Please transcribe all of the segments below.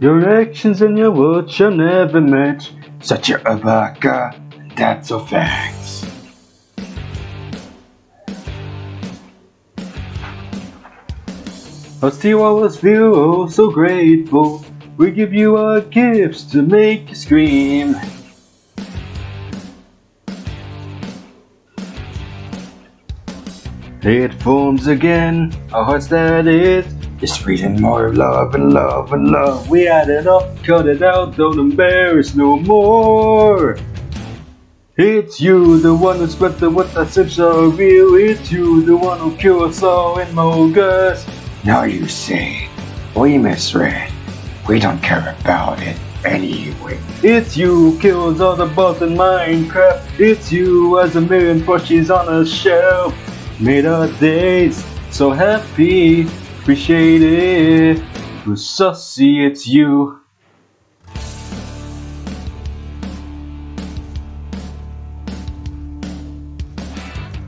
Your actions and your words shall never match. Such a baka, that's a fact. Still I was feel oh so grateful. We give you our gifts to make you scream. It forms again, our hearts that is. It's reading more love and love and love. We add it up, cut it out, don't embarrass no more. It's you, the one who spread the what that seems so real. It's you, the one who killed us all in Mogus. Now you say, we misread. We don't care about it anyway. It's you who kills all the bugs in Minecraft. It's you as a million plushies on a shelf. Made our days so happy. Appreciate it. Who's sussy, it's you.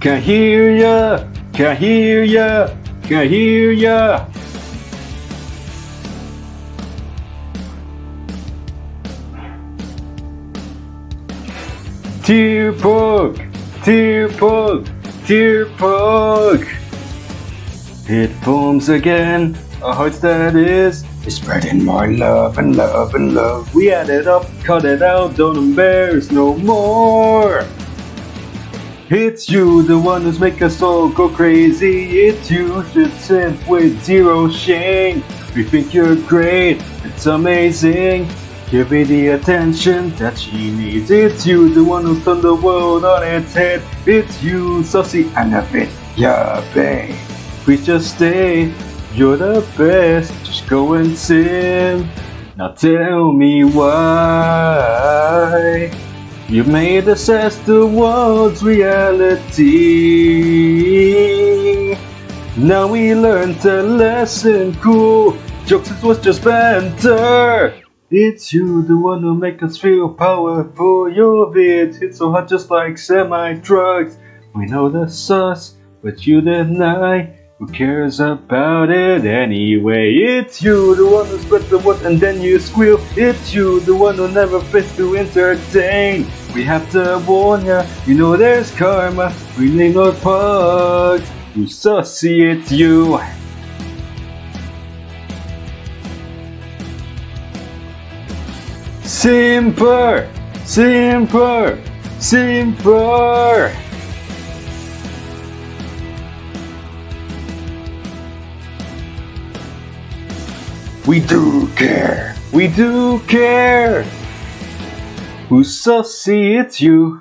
Can't hear ya, can't hear ya, can't hear ya. Tear pug, tear pug, tear pug. It forms again, a heart that is. It's spreading more love and love and love. We add it up, cut it out, don't embarrass no more. It's you, the one who's make us all go crazy. It's you, should sin with zero shame. We think you're great, it's amazing. Give me the attention that she needs. It's you, the one who turned the world on its head. It's you, sussy and a bit, yeah, babe. Please just stay, you're the best. Just go and sing. Now tell me why. You made us as the world's reality. Now we learned a lesson cool. Jokes it was just banter. It's you, the one who make us feel powerful. Your vids hit so hard just like semi-trucks. We know the sauce, but you deny. Who cares about it anyway? It's you, the one who spread the word and then you squeal. It's you, the one who never fails to entertain. We have to warn ya, you know there's karma. We need no pugs. You sussy, it's you. Simper! Simper! Simper! We do care! We do care! Who's sussy? It's you!